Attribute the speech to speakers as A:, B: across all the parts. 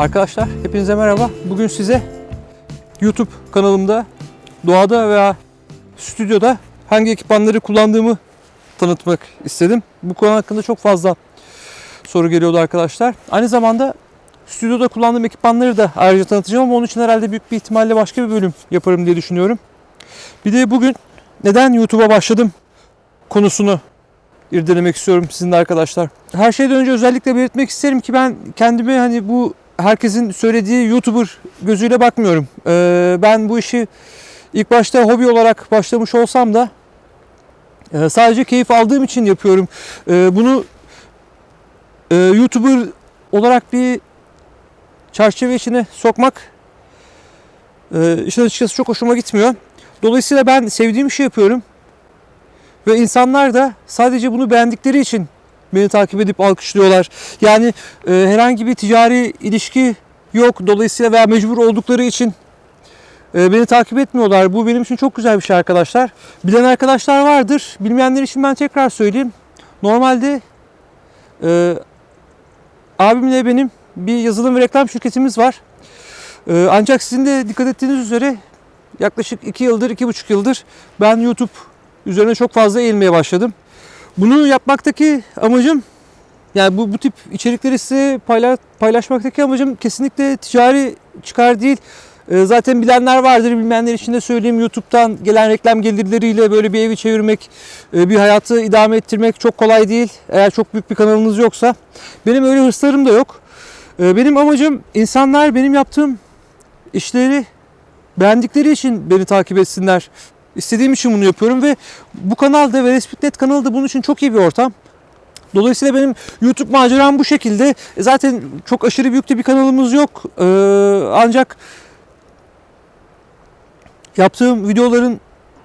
A: Arkadaşlar hepinize merhaba. Bugün size YouTube kanalımda doğada veya stüdyoda hangi ekipmanları kullandığımı tanıtmak istedim. Bu konu hakkında çok fazla soru geliyordu arkadaşlar. Aynı zamanda stüdyoda kullandığım ekipmanları da ayrıca tanıtacağım ama onun için herhalde büyük bir ihtimalle başka bir bölüm yaparım diye düşünüyorum. Bir de bugün neden YouTube'a başladım konusunu irdelemek istiyorum sizinle arkadaşlar. Her şeyden önce özellikle belirtmek isterim ki ben kendime hani bu herkesin söylediği YouTuber gözüyle bakmıyorum. Ee, ben bu işi ilk başta hobi olarak başlamış olsam da e, sadece keyif aldığım için yapıyorum. Ee, bunu e, YouTuber olarak bir çerçeve içine sokmak e, işin açıkçası çok hoşuma gitmiyor. Dolayısıyla ben sevdiğim işi yapıyorum. Ve insanlar da sadece bunu beğendikleri için beni takip edip alkışlıyorlar. Yani e, herhangi bir ticari ilişki yok. Dolayısıyla veya mecbur oldukları için e, beni takip etmiyorlar. Bu benim için çok güzel bir şey arkadaşlar. Bilen arkadaşlar vardır. Bilmeyenler için ben tekrar söyleyeyim. Normalde e, abimle benim bir yazılım ve reklam şirketimiz var. E, ancak sizin de dikkat ettiğiniz üzere yaklaşık 2 yıldır, 2,5 yıldır ben YouTube üzerine çok fazla eğilmeye başladım. Bunu yapmaktaki amacım yani bu, bu tip içerikleri size payla, paylaşmaktaki amacım kesinlikle ticari çıkar değil. Ee, zaten bilenler vardır, bilmeyenler için de söyleyeyim. YouTube'dan gelen reklam gelirleriyle böyle bir evi çevirmek, e, bir hayatı idame ettirmek çok kolay değil. Eğer çok büyük bir kanalınız yoksa. Benim öyle hırslarım da yok. Ee, benim amacım insanlar benim yaptığım işleri beğendikleri için beni takip etsinler. İstediğim için bunu yapıyorum ve bu kanalda ve Respektnet kanalı da bunun için çok iyi bir ortam. Dolayısıyla benim YouTube maceram bu şekilde. E, Zaten çok aşırı büyük de bir kanalımız yok. Ee, ancak yaptığım videoların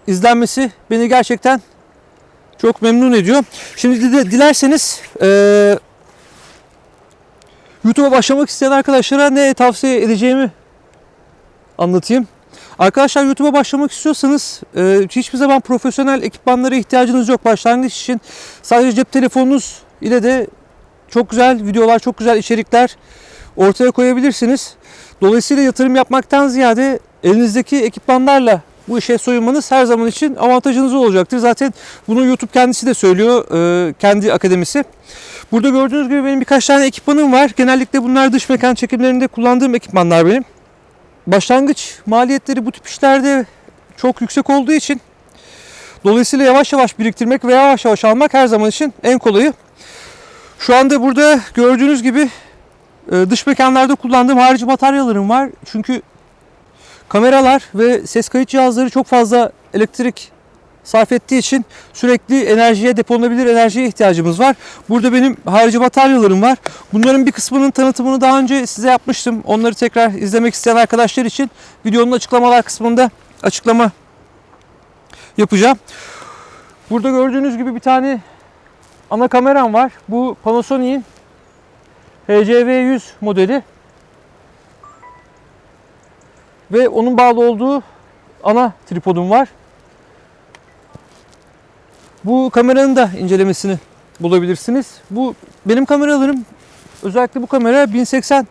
A: izlenmesi beni gerçekten çok memnun ediyor. Şimdi de dilerseniz e, YouTube'a başlamak isteyen arkadaşlara ne tavsiye edeceğimi anlatayım. Arkadaşlar YouTube'a başlamak istiyorsanız e, hiçbir zaman profesyonel ekipmanlara ihtiyacınız yok başlangıç için. Sadece cep telefonunuz ile de çok güzel videolar, çok güzel içerikler ortaya koyabilirsiniz. Dolayısıyla yatırım yapmaktan ziyade elinizdeki ekipmanlarla bu işe soyunmanız her zaman için avantajınız olacaktır. Zaten bunu YouTube kendisi de söylüyor, e, kendi akademisi. Burada gördüğünüz gibi benim birkaç tane ekipmanım var. Genellikle bunlar dış mekan çekimlerinde kullandığım ekipmanlar benim başlangıç maliyetleri bu tip işlerde çok yüksek olduğu için dolayısıyla yavaş yavaş biriktirmek ve yavaş yavaş almak her zaman için en kolayı. Şu anda burada gördüğünüz gibi e, dış mekanlarda kullandığım harici bataryalarım var. Çünkü kameralar ve ses kayıt cihazları çok fazla elektrik sarf ettiği için sürekli enerjiye depolanabilir enerjiye ihtiyacımız var. Burada benim harici bataryalarım var. Bunların bir kısmının tanıtımını daha önce size yapmıştım. Onları tekrar izlemek isteyen arkadaşlar için videonun açıklamalar kısmında açıklama yapacağım. Burada gördüğünüz gibi bir tane ana kameram var. Bu Panasonic'in HCV100 modeli. Ve onun bağlı olduğu ana tripodum var. Bu kameranın da incelemesini bulabilirsiniz. Bu benim kameralarım özellikle bu kamera 1080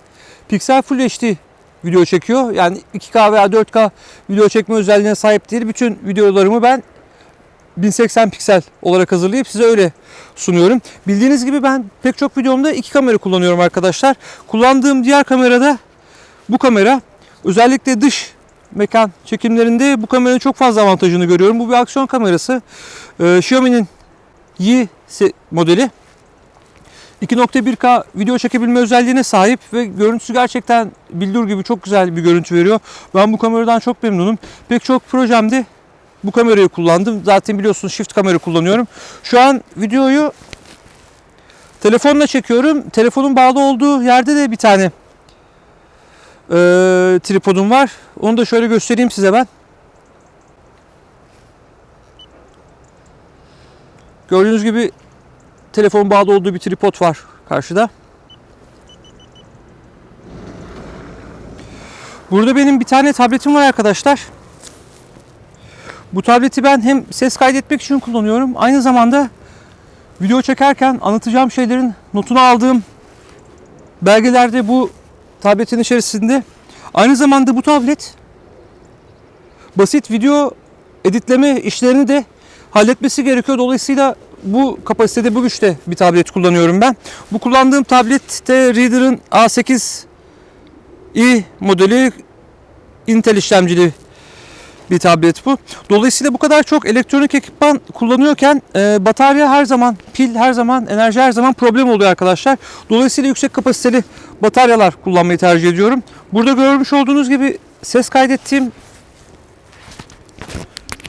A: piksel Full HD video çekiyor. Yani 2K veya 4K video çekme özelliğine sahip değil. Bütün videolarımı ben 1080 piksel olarak hazırlayıp size öyle sunuyorum. Bildiğiniz gibi ben pek çok videomda iki kamera kullanıyorum arkadaşlar. Kullandığım diğer kamerada bu kamera. Özellikle dış mekan çekimlerinde bu kameranın çok fazla avantajını görüyorum. Bu bir aksiyon kamerası. Ee, Xiaomi'nin Yi modeli. 2.1K video çekebilme özelliğine sahip ve görüntüsü gerçekten bildur gibi çok güzel bir görüntü veriyor. Ben bu kameradan çok memnunum. Pek çok projemde bu kamerayı kullandım. Zaten biliyorsunuz shift kamera kullanıyorum. Şu an videoyu telefonla çekiyorum. Telefonun bağlı olduğu yerde de bir tane e, tripodum var. Onu da şöyle göstereyim size ben. Gördüğünüz gibi telefon bağlı olduğu bir tripod var karşıda. Burada benim bir tane tabletim var arkadaşlar. Bu tableti ben hem ses kaydetmek için kullanıyorum. Aynı zamanda video çekerken anlatacağım şeylerin notunu aldığım belgelerde bu tabletin içerisinde. Aynı zamanda bu tablet basit video editleme işlerini de halletmesi gerekiyor. Dolayısıyla bu kapasitede bu güçte bir tablet kullanıyorum ben. Bu kullandığım tablette Reader'ın A8i modeli Intel işlemcili bir tablet bu. Dolayısıyla bu kadar çok elektronik ekipman kullanıyorken e, batarya her zaman, pil her zaman, enerji her zaman problem oluyor arkadaşlar. Dolayısıyla yüksek kapasiteli bataryalar kullanmayı tercih ediyorum. Burada görmüş olduğunuz gibi ses kaydettiğim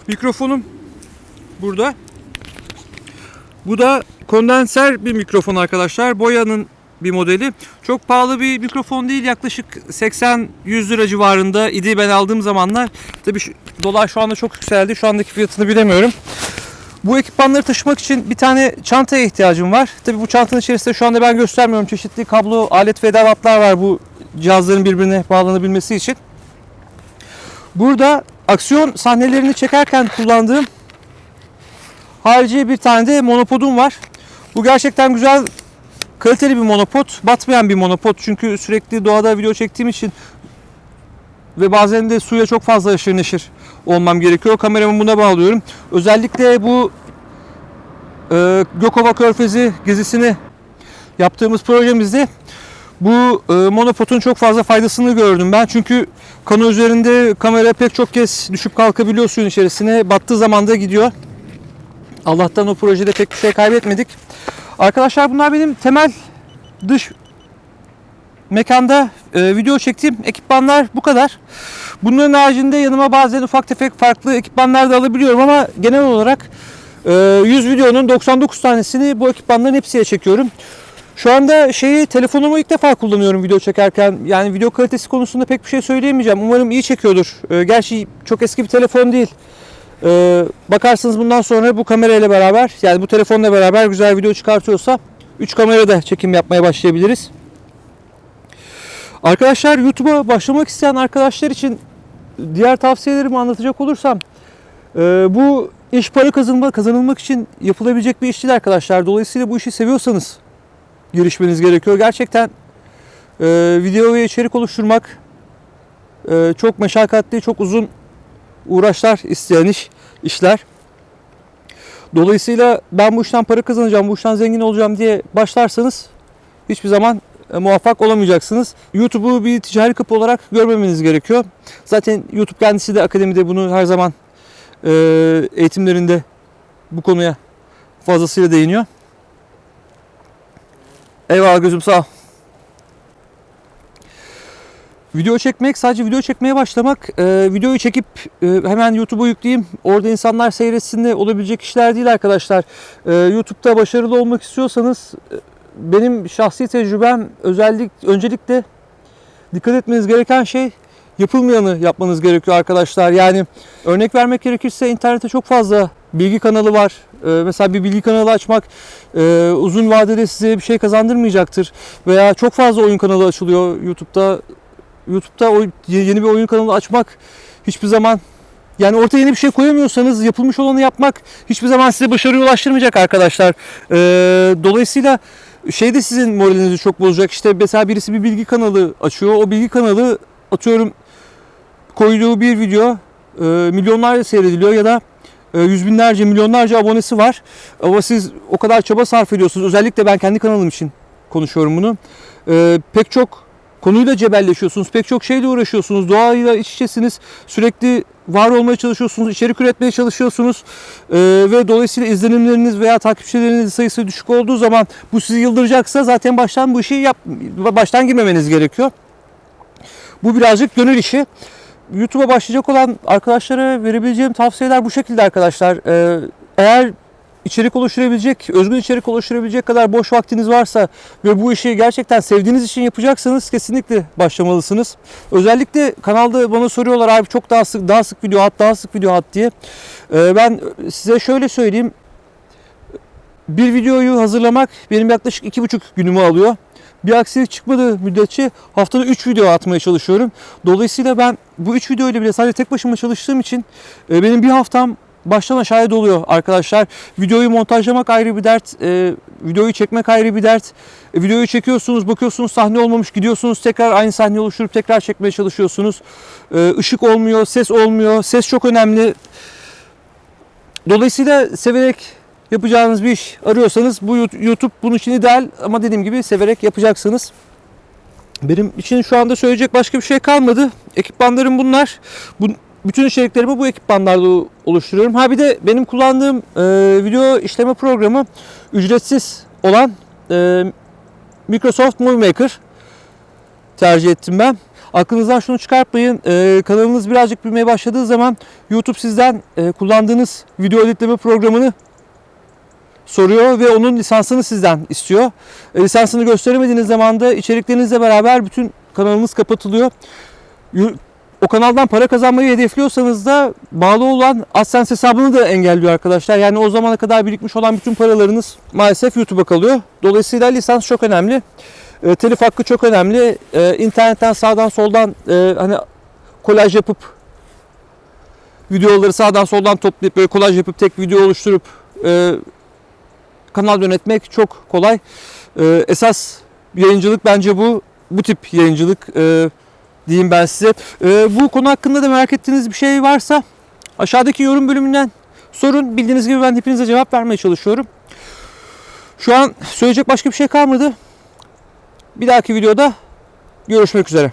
A: mikrofonum burada. Bu da kondenser bir mikrofon arkadaşlar. Boya'nın bir modeli. Çok pahalı bir mikrofon değil. Yaklaşık 80-100 lira civarında idi ben aldığım zamanlar. Tabii şu, dolar şu anda çok yükseldi. Şu andaki fiyatını bilemiyorum. Bu ekipmanları taşımak için bir tane çantaya ihtiyacım var. Tabii bu çantanın içerisinde şu anda ben göstermiyorum. Çeşitli kablo, alet ve edevatlar var bu cihazların birbirine bağlanabilmesi için. Burada aksiyon sahnelerini çekerken kullandığım harici bir tane de monopodum var. Bu gerçekten güzel kaliteli bir monopod. Batmayan bir monopod. Çünkü sürekli doğada video çektiğim için ve bazen de suya çok fazla aşırı neşir olmam gerekiyor. Kameramı buna bağlıyorum. Özellikle bu e, Gökova Körfezi gezisini yaptığımız projemizde bu e, monopodun çok fazla faydasını gördüm ben. Çünkü kano üzerinde kamera pek çok kez düşüp kalkabiliyor suyun içerisine. Battığı zaman da gidiyor. Allah'tan o projede pek bir şey kaybetmedik. Arkadaşlar bunlar benim temel dış mekanda e, video çektiğim ekipmanlar bu kadar. Bunların haricinde yanıma bazen ufak tefek farklı ekipmanlar da alabiliyorum ama genel olarak e, 100 videonun 99 tanesini bu ekipmanların hepsiyle çekiyorum. Şu anda şeyi telefonumu ilk defa kullanıyorum video çekerken. Yani video kalitesi konusunda pek bir şey söyleyemeyeceğim. Umarım iyi çekiyordur. E, gerçi çok eski bir telefon değil. Ee, bakarsınız bundan sonra bu kamerayla beraber yani bu telefonla beraber güzel video çıkartıyorsa 3 kamerada çekim yapmaya başlayabiliriz. Arkadaşlar YouTube'a başlamak isteyen arkadaşlar için diğer tavsiyelerimi anlatacak olursam e, bu iş para kazanma, kazanılmak için yapılabilecek bir iş değil arkadaşlar. Dolayısıyla bu işi seviyorsanız girişmeniz gerekiyor. Gerçekten e, video ve içerik oluşturmak e, çok meşakkatli, çok uzun uğraşlar isteyen iş, işler. Dolayısıyla ben bu işten para kazanacağım, bu işten zengin olacağım diye başlarsanız hiçbir zaman e, muvaffak olamayacaksınız. YouTube'u bir ticari kapı olarak görmemeniz gerekiyor. Zaten YouTube kendisi de akademide bunu her zaman e, eğitimlerinde bu konuya fazlasıyla değiniyor. Eyvallah gözüm sağ ol. Video çekmek, sadece video çekmeye başlamak, e, videoyu çekip e, hemen YouTube'a yükleyeyim, orada insanlar seyretsin de olabilecek işler değil arkadaşlar. E, YouTube'da başarılı olmak istiyorsanız e, benim şahsi tecrübem özellik öncelikle dikkat etmeniz gereken şey yapılmayanı yapmanız gerekiyor arkadaşlar. Yani örnek vermek gerekirse internette çok fazla bilgi kanalı var. Ee, mesela bir bilgi kanalı açmak e, uzun vadede size bir şey kazandırmayacaktır. Veya çok fazla oyun kanalı açılıyor YouTube'da. YouTube'da yeni bir oyun kanalı açmak hiçbir zaman yani ortaya yeni bir şey koyamıyorsanız yapılmış olanı yapmak hiçbir zaman size başarıya ulaştırmayacak arkadaşlar. Ee, dolayısıyla şey de sizin moralinizi çok bozacak. İşte mesela birisi bir bilgi kanalı açıyor. O bilgi kanalı atıyorum koyduğu bir video e, milyonlarca seyrediliyor ya da e, yüz binlerce, milyonlarca abonesi var. Ama siz o kadar çaba sarf ediyorsunuz. Özellikle ben kendi kanalım için konuşuyorum bunu. E, pek çok konuyla cebelleşiyorsunuz. Pek çok şeyle uğraşıyorsunuz. Doğayla iç içesiniz. Sürekli var olmaya çalışıyorsunuz. içerik üretmeye çalışıyorsunuz. Ee, ve dolayısıyla izlenimleriniz veya takipçileriniz sayısı düşük olduğu zaman bu sizi yıldıracaksa zaten baştan bu işi yap baştan girmemeniz gerekiyor. Bu birazcık gönül işi. YouTube'a başlayacak olan arkadaşlara verebileceğim tavsiyeler bu şekilde arkadaşlar. Ee, eğer içerik oluşturabilecek, özgün içerik oluşturabilecek kadar boş vaktiniz varsa ve bu işi gerçekten sevdiğiniz için yapacaksanız kesinlikle başlamalısınız. Özellikle kanalda bana soruyorlar abi çok daha sık daha sık video at, daha sık video at diye. Ee, ben size şöyle söyleyeyim. Bir videoyu hazırlamak benim yaklaşık iki buçuk günümü alıyor. Bir aksilik çıkmadığı müddetçe haftada 3 video atmaya çalışıyorum. Dolayısıyla ben bu 3 video ile bile sadece tek başıma çalıştığım için e, benim bir haftam baştan aşağıya doluyor arkadaşlar. Videoyu montajlamak ayrı bir dert, e, videoyu çekmek ayrı bir dert. E, videoyu çekiyorsunuz, bakıyorsunuz sahne olmamış, gidiyorsunuz tekrar aynı sahneyi oluşturup tekrar çekmeye çalışıyorsunuz. E, ışık olmuyor, ses olmuyor. Ses çok önemli. Dolayısıyla severek yapacağınız bir iş arıyorsanız bu YouTube bunun için ideal ama dediğim gibi severek yapacaksınız. Benim için şu anda söyleyecek başka bir şey kalmadı. Ekipmanlarım bunlar. Bu, bütün içeriklerimi bu ekipmanlarla oluşturuyorum. Ha bir de benim kullandığım e, video işleme programı ücretsiz olan e, Microsoft Movie Maker tercih ettim ben. Aklınızdan şunu çıkartmayın. E, kanalınız birazcık büyümeye başladığı zaman YouTube sizden e, kullandığınız video editleme programını soruyor ve onun lisansını sizden istiyor. E, lisansını gösteremediğiniz zaman da içeriklerinizle beraber bütün kanalınız kapatılıyor. O kanaldan para kazanmayı hedefliyorsanız da bağlı olan AdSense hesabını da engelliyor arkadaşlar. Yani o zamana kadar birikmiş olan bütün paralarınız maalesef YouTube'a kalıyor. Dolayısıyla lisans çok önemli. E, telif hakkı çok önemli. E, internetten sağdan soldan e, hani kolaj yapıp videoları sağdan soldan toplayıp böyle kolaj yapıp tek video oluşturup e, kanal yönetmek çok kolay. Ee, esas yayıncılık bence bu. Bu tip yayıncılık e, diyeyim ben size. Ee, bu konu hakkında da merak ettiğiniz bir şey varsa aşağıdaki yorum bölümünden sorun. Bildiğiniz gibi ben hepinize cevap vermeye çalışıyorum. Şu an söyleyecek başka bir şey kalmadı. Bir dahaki videoda görüşmek üzere.